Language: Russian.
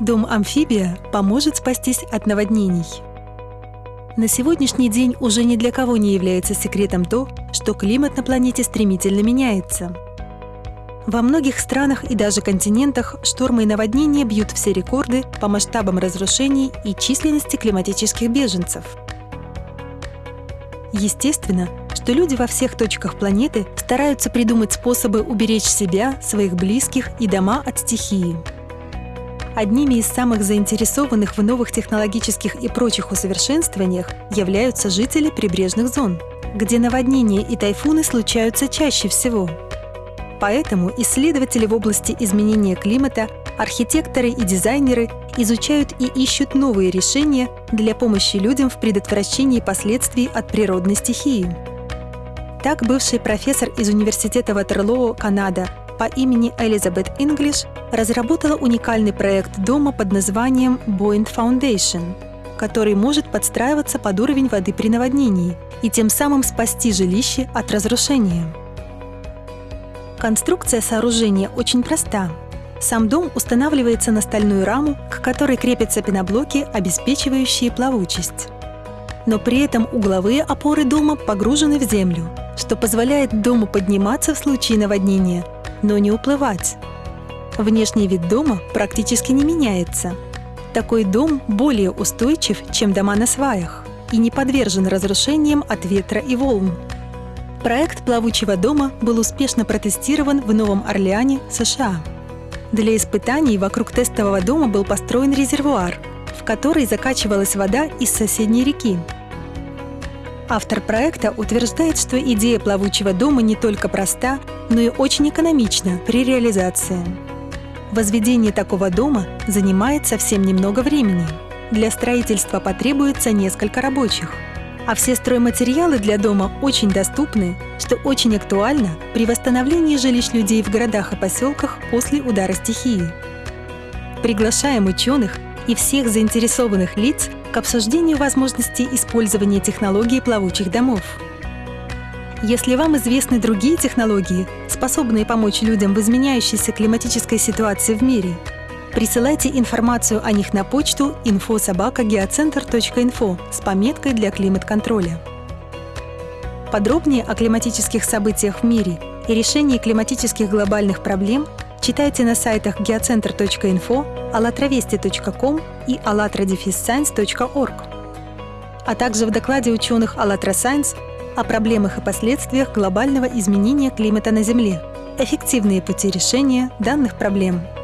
Дом-амфибия поможет спастись от наводнений. На сегодняшний день уже ни для кого не является секретом то, что климат на планете стремительно меняется. Во многих странах и даже континентах штормы и наводнения бьют все рекорды по масштабам разрушений и численности климатических беженцев. Естественно, что люди во всех точках планеты стараются придумать способы уберечь себя, своих близких и дома от стихии. Одними из самых заинтересованных в новых технологических и прочих усовершенствованиях являются жители прибрежных зон, где наводнения и тайфуны случаются чаще всего. Поэтому исследователи в области изменения климата, архитекторы и дизайнеры изучают и ищут новые решения для помощи людям в предотвращении последствий от природной стихии. Так, бывший профессор из Университета Ватерлоо, Канада, по имени Элизабет Инглиш разработала уникальный проект дома под названием Boeing Foundation, который может подстраиваться под уровень воды при наводнении и тем самым спасти жилище от разрушения. Конструкция сооружения очень проста. Сам дом устанавливается на стальную раму, к которой крепятся пеноблоки, обеспечивающие плавучесть. Но при этом угловые опоры дома погружены в землю, что позволяет дому подниматься в случае наводнения – но не уплывать. Внешний вид дома практически не меняется. Такой дом более устойчив, чем дома на сваях, и не подвержен разрушениям от ветра и волн. Проект плавучего дома был успешно протестирован в Новом Орлеане, США. Для испытаний вокруг тестового дома был построен резервуар, в который закачивалась вода из соседней реки, Автор проекта утверждает, что идея плавучего дома не только проста, но и очень экономична при реализации. Возведение такого дома занимает совсем немного времени. Для строительства потребуется несколько рабочих. А все стройматериалы для дома очень доступны, что очень актуально при восстановлении жилищ людей в городах и поселках после удара стихии. Приглашаем ученых и всех заинтересованных лиц к обсуждению возможности использования технологий плавучих домов. Если вам известны другие технологии, способные помочь людям в изменяющейся климатической ситуации в мире, присылайте информацию о них на почту info.geocenter.info с пометкой для климат-контроля. Подробнее о климатических событиях в мире и решении климатических глобальных проблем читайте на сайтах geocenter.info allatravesti.com и allatradefisscience.org, а также в докладе ученых «АЛЛАТРА Science о проблемах и последствиях глобального изменения климата на Земле. Эффективные пути решения данных проблем –